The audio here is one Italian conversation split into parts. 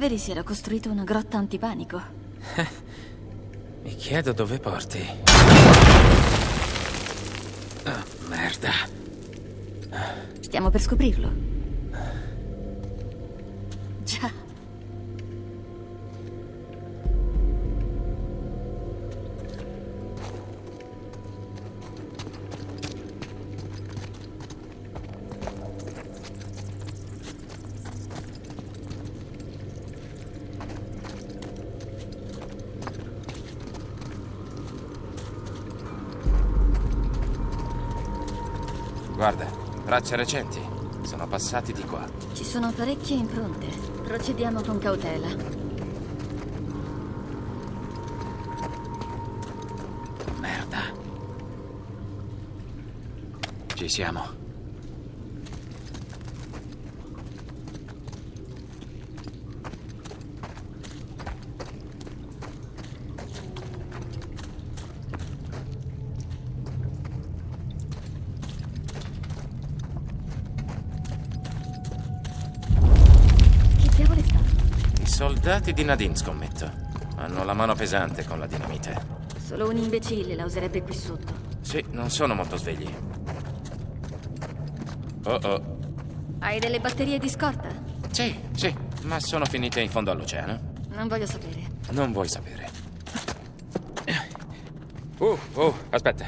Avery si era costruito una grotta antipanico. Mi chiedo dove porti. Ah, merda. Stiamo per scoprirlo. Guarda, tracce recenti. Sono passati di qua. Ci sono parecchie impronte. Procediamo con cautela. Merda. Ci siamo. Chi diavolo è stato? I soldati di Nadine, scommetto. Hanno la mano pesante con la dinamite. Solo un imbecille la userebbe qui sotto. Sì, non sono molto svegli. Oh oh. Hai delle batterie di scorta? Sì, sì, ma sono finite in fondo all'oceano. Non voglio sapere. Non vuoi sapere. Uh, oh, aspetta.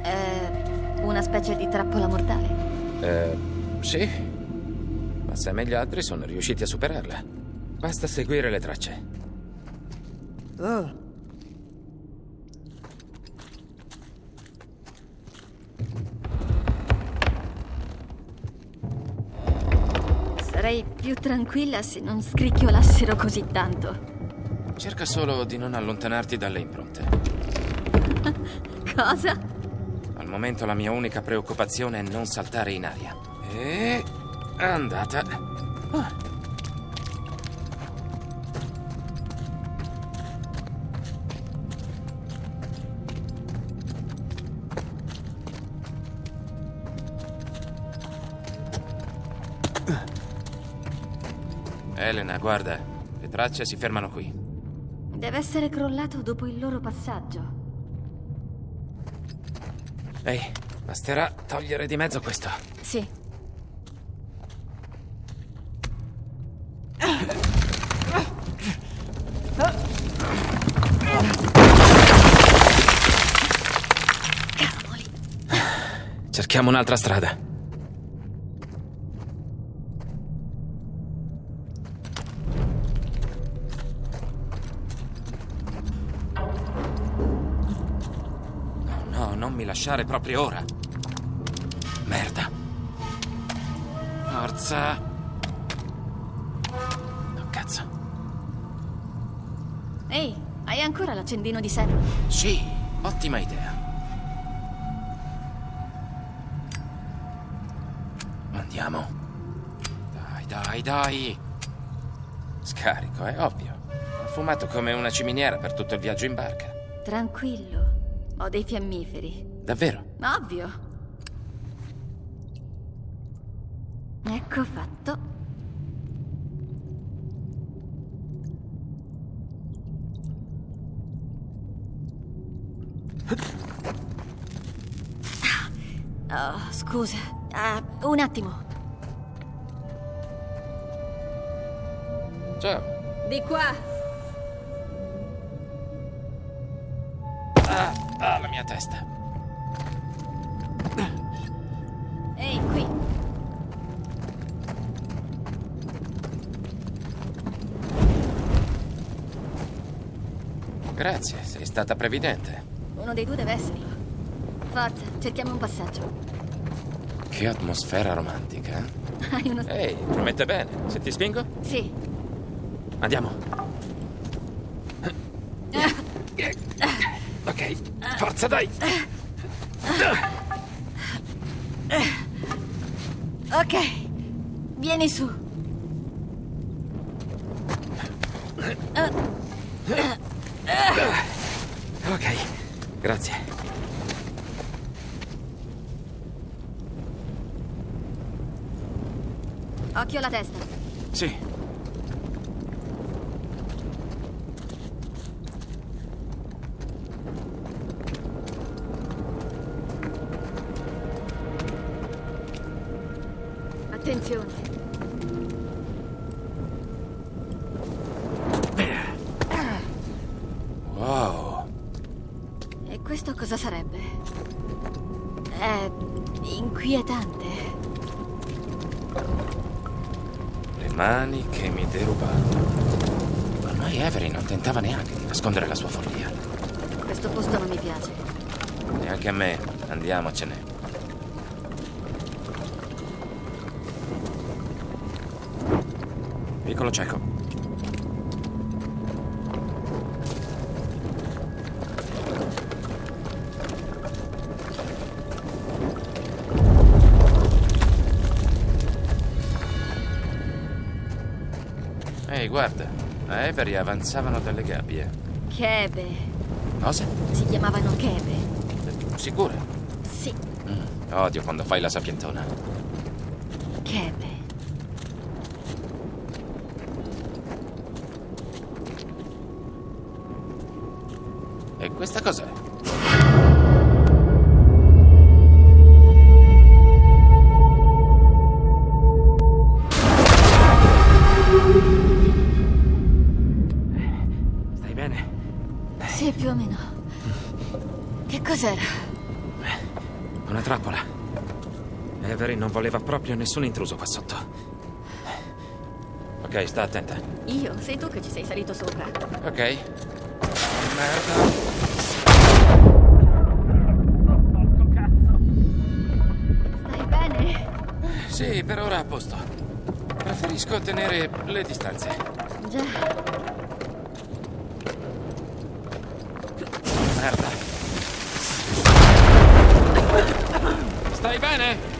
È una specie di trappola mortale. Eh, sì. Ma Sam e gli altri sono riusciti a superarla. Basta seguire le tracce. Oh, Sarei più tranquilla se non scricchiolassero così tanto. Cerca solo di non allontanarti dalle impronte. Cosa? Al momento la mia unica preoccupazione è non saltare in aria. E... andata. Ah. Elena, guarda, le tracce si fermano qui. Deve essere crollato dopo il loro passaggio. Ehi, basterà togliere di mezzo questo. Sì. Cavoli. Cerchiamo un'altra strada. Lasciare proprio ora. Merda. Forza. Oh, cazzo. Ehi, hai ancora l'accendino di Sam? Sì, ottima idea. Andiamo. Dai, dai, dai. Scarico, è ovvio. Ho fumato come una ciminiera per tutto il viaggio in barca. Tranquillo. Ho dei fiammiferi. Davvero? Ovvio. Ecco fatto. Oh, scusa. Ah, un attimo. Ciao. Di qua. Ah, ah, la mia testa. Grazie, sei stata previdente. Uno dei due deve esserlo. Forza, cerchiamo un passaggio. Che atmosfera romantica. eh? Hai uno... Ehi, promette bene. Se ti spingo? Sì. Andiamo. Ok, forza dai. Ok. Vieni su. Sì. Attenzione. Wow. E questo cosa sarebbe? È inquietante. Mani che mi derubavano. Ormai Avery non tentava neanche di nascondere la sua follia. Questo posto non mi piace. Neanche a me. Andiamocene. Piccolo cieco. Ehi, guarda. A Avery avanzavano dalle gabbie. Chebe. Cosa? Si chiamavano Chebe. Sicura? Sì, Mm, odio quando fai la sapientona. Chebe. E questa cos'è? Voleva proprio nessun intruso qua sotto. Ok, sta attenta. Io? Sei tu che ci sei salito sopra. Ok. Merda. Stai bene? Sì, per ora a posto. Preferisco tenere le distanze. Già. Merda. Stai bene?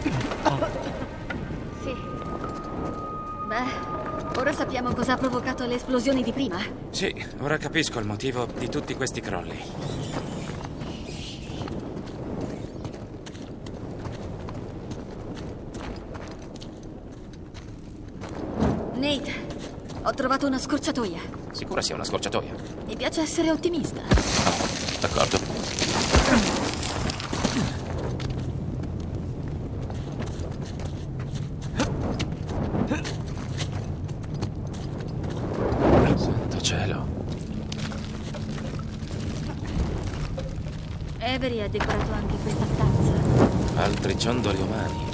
Sappiamo cosa ha provocato le esplosioni di prima. Sì, ora capisco il motivo di tutti questi crolli. Nate, ho trovato una scorciatoia. Sicura sia una scorciatoia? Mi piace essere ottimista. D'accordo. Cielo. Avery ha decorato anche questa stanza. Altri ciondoli umani.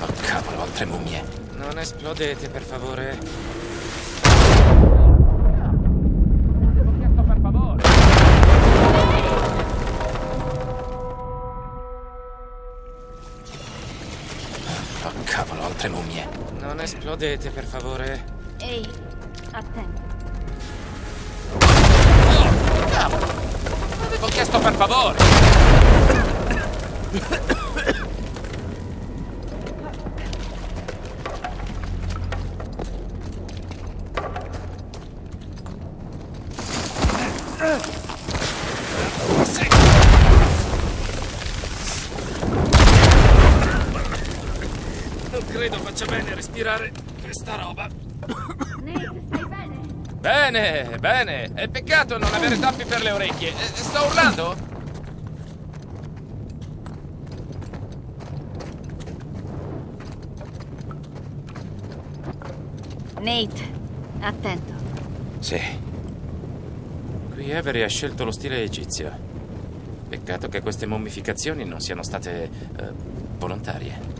Oh cavolo, altre mummie. Non esplodete, per favore. Esplodete, per favore. Ehi, attento. Cavolo! Avevo chiesto per favore! Questa roba. Nate, stai bene? Bene, bene. È peccato non avere tappi per le orecchie. Eh, Sto urlando? Nate, attento. Sì. Qui Avery ha scelto lo stile egizio. Peccato che queste mummificazioni non siano state eh, volontarie.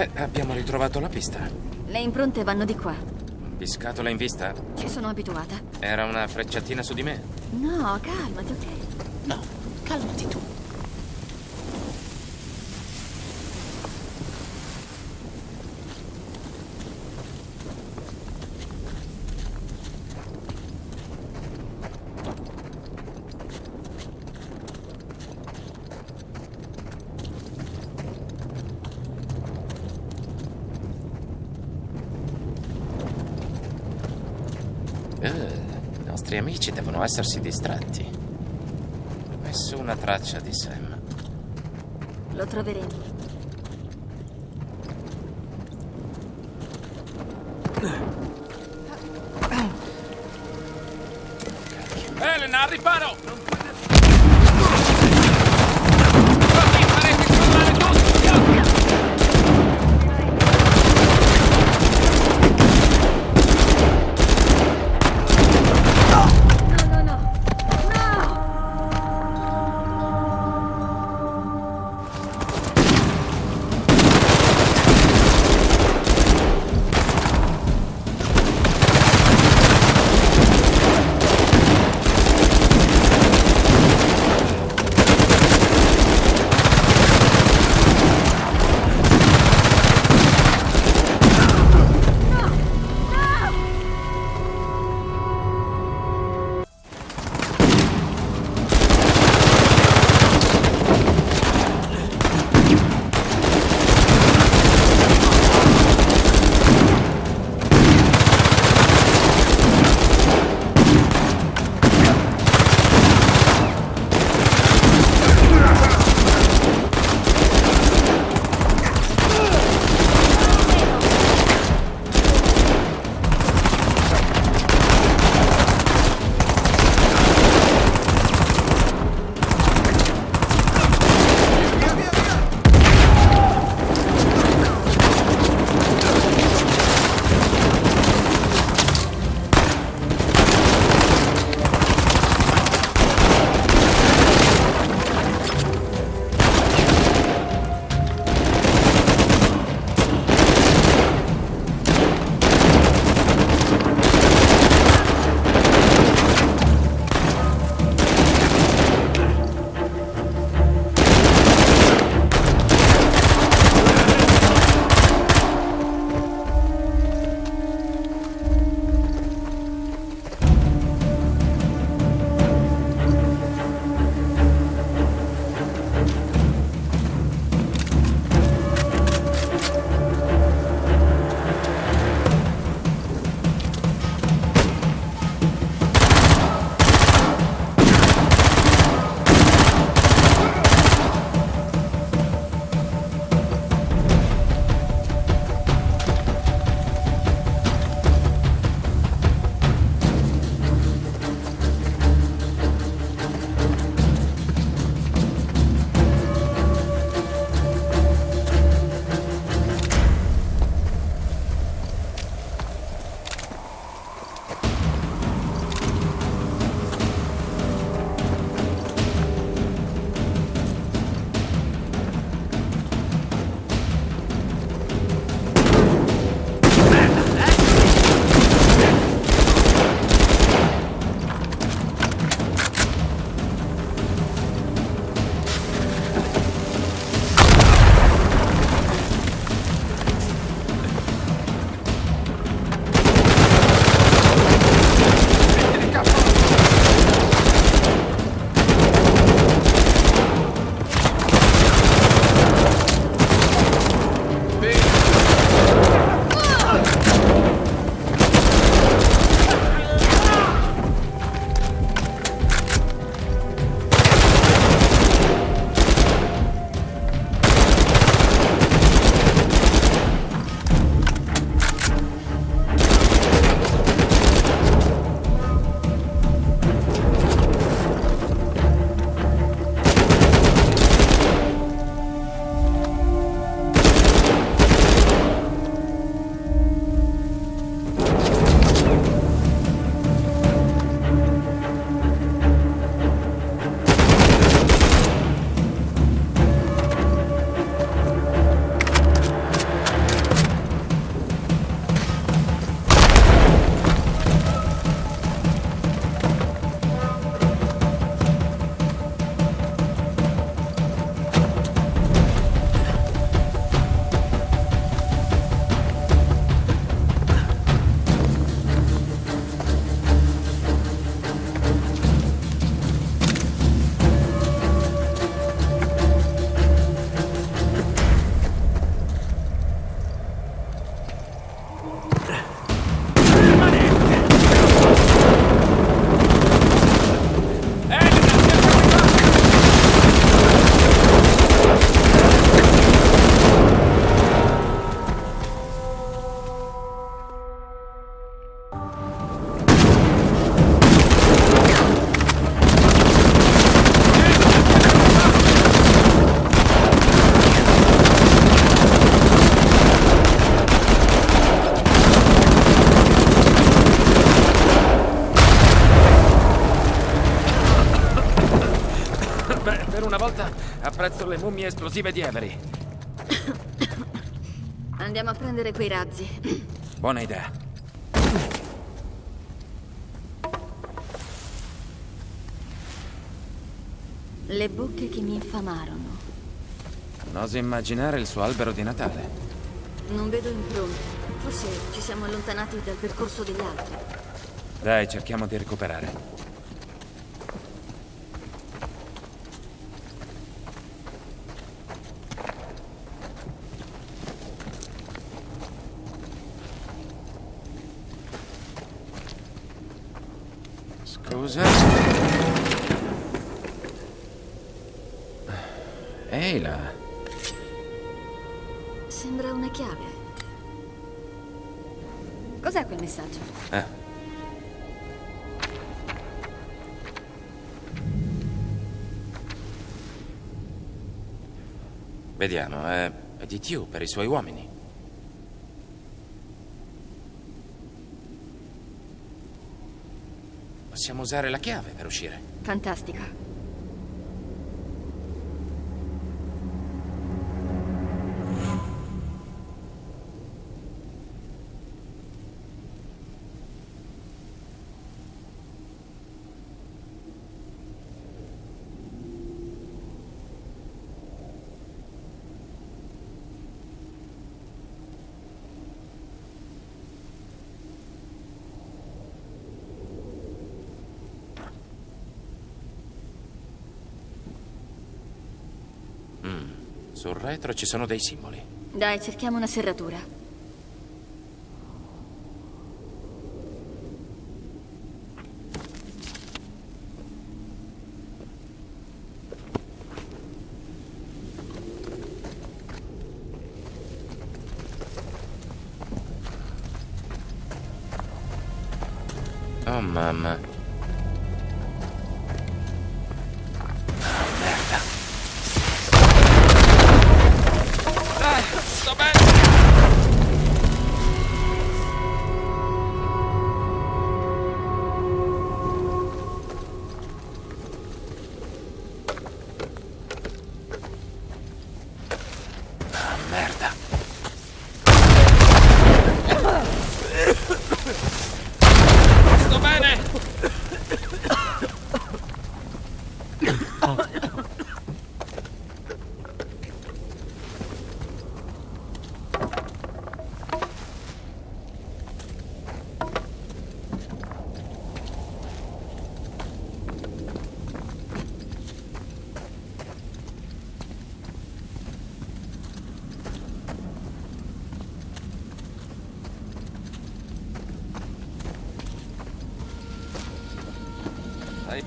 Beh, abbiamo ritrovato la pista. Le impronte vanno di qua. Biscatola in vista? Ci sono abituata. Era una frecciatina su di me. No, calmati, ok? No, calmati tu. Nostri amici devono essersi distratti. Nessuna traccia di Sam. Lo troveremo. Elena, al riparo! Le mummie esplosive di Avery. Andiamo a prendere quei razzi. Buona idea. Le bocche che mi infamarono. Non oso immaginare il suo albero di Natale. Non vedo impronte. Forse ci siamo allontanati dal percorso degli altri. Dai, cerchiamo di recuperare. Scusa. Ehi là. Sembra una chiave. Cos'è quel messaggio? Ah. Vediamo, è, è di Tiu per i suoi uomini. Possiamo usare la chiave per uscire. Fantastica. Sul retro ci sono dei simboli. Dai, cerchiamo una serratura. Oh mamma.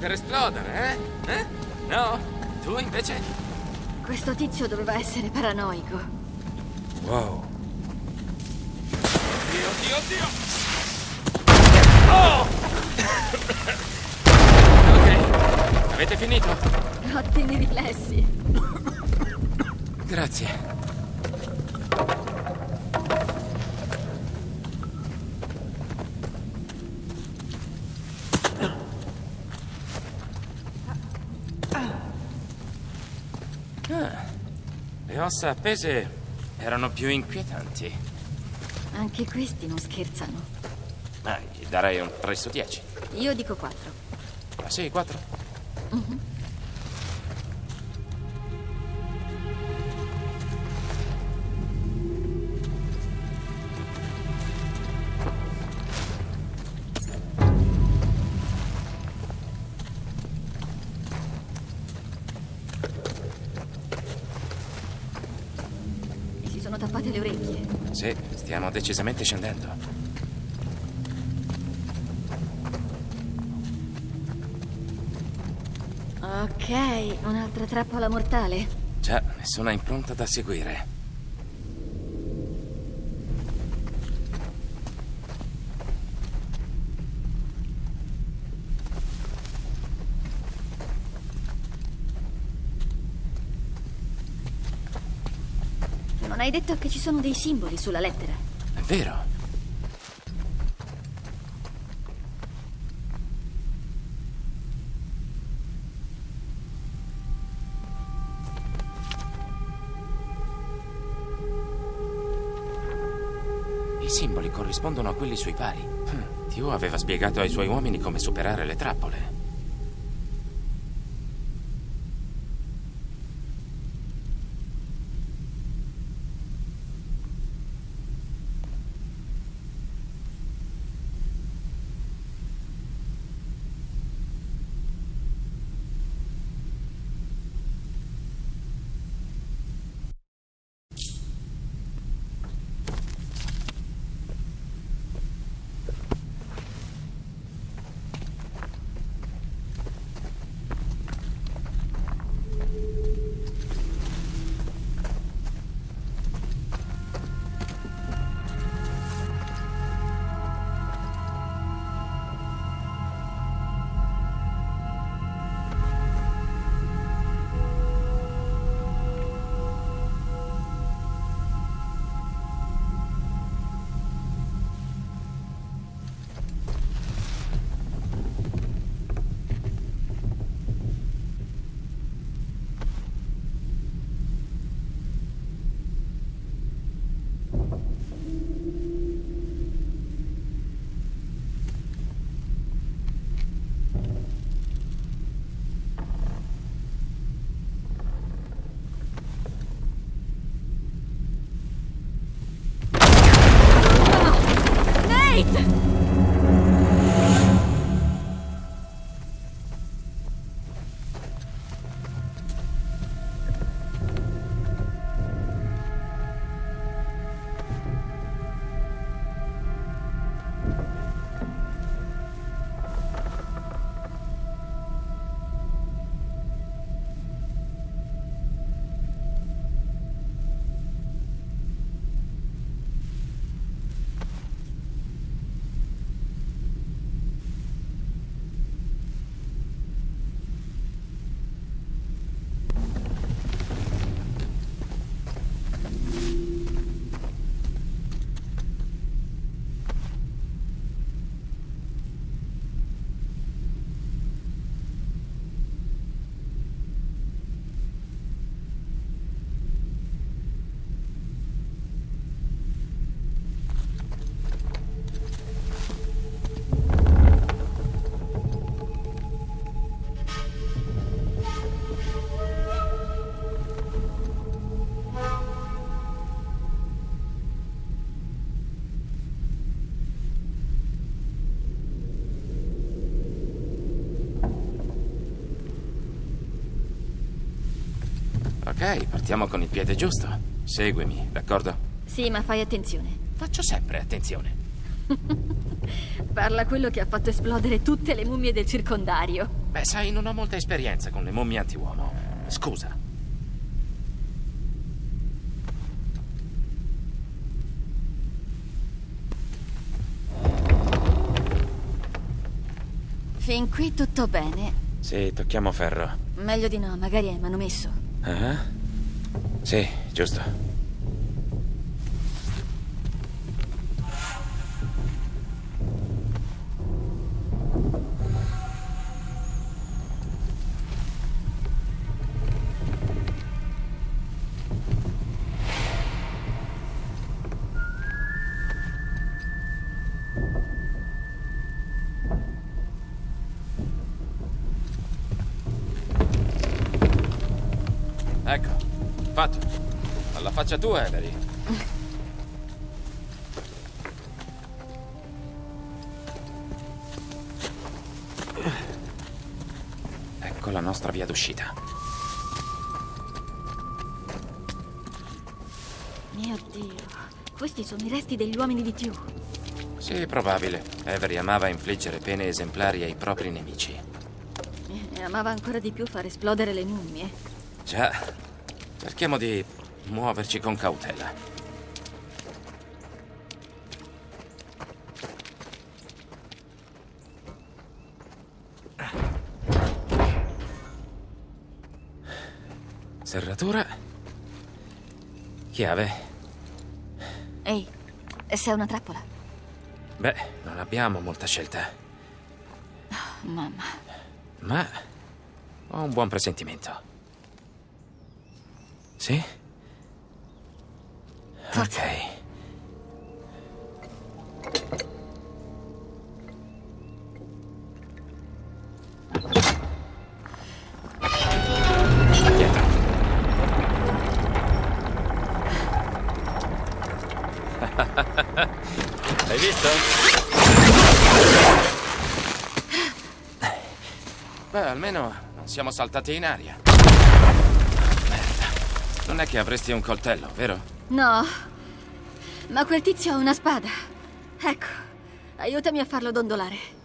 Per esplodere, eh? Eh? No? Tu invece? Questo tizio doveva essere paranoico. Wow. Dio, Dio, Dio! Oh! ok, avete finito? Ottimi riflessi. Grazie. Ah, le ossa appese erano più inquietanti. Anche questi non scherzano. Ma gli darei un 3 su 10. Io dico 4. Ah sì, 4. E Sì, stiamo decisamente scendendo. Ok, un'altra trappola mortale. Già, nessuna impronta da seguire. detto che ci sono dei simboli sulla lettera. È vero. I simboli corrispondono a quelli sui pali. Tio hm, aveva spiegato ai suoi uomini come superare le trappole. Ok, partiamo con il piede giusto. Seguimi, d'accordo? Sì, ma fai attenzione. Faccio sempre attenzione. Parla quello che ha fatto esplodere tutte le mummie del circondario. Beh, sai, non ho molta esperienza con le mummie antiuomo. Scusa. Fin qui tutto bene. Sì, tocchiamo ferro. Meglio di no, magari è manomesso. Ah? Sì, giusto. Faccia tua, Avery. Ecco la nostra via d'uscita. Mio Dio, questi sono i resti degli uomini di Tew. Sì, probabile. Avery amava infliggere pene esemplari ai propri nemici. E amava ancora di più far esplodere le mummie. Già, cerchiamo di muoverci con cautela. Serratura. Chiave. Ehi, sei una trappola. Beh, non abbiamo molta scelta, Mamma. ma ho un buon presentimento. Sì? Certo. Ok. Dietro. Hai visto? Beh, almeno non siamo saltati in aria. Merda. Non è che avresti un coltello, vero? No. Ma quel tizio ha una spada. Ecco, aiutami a farlo dondolare.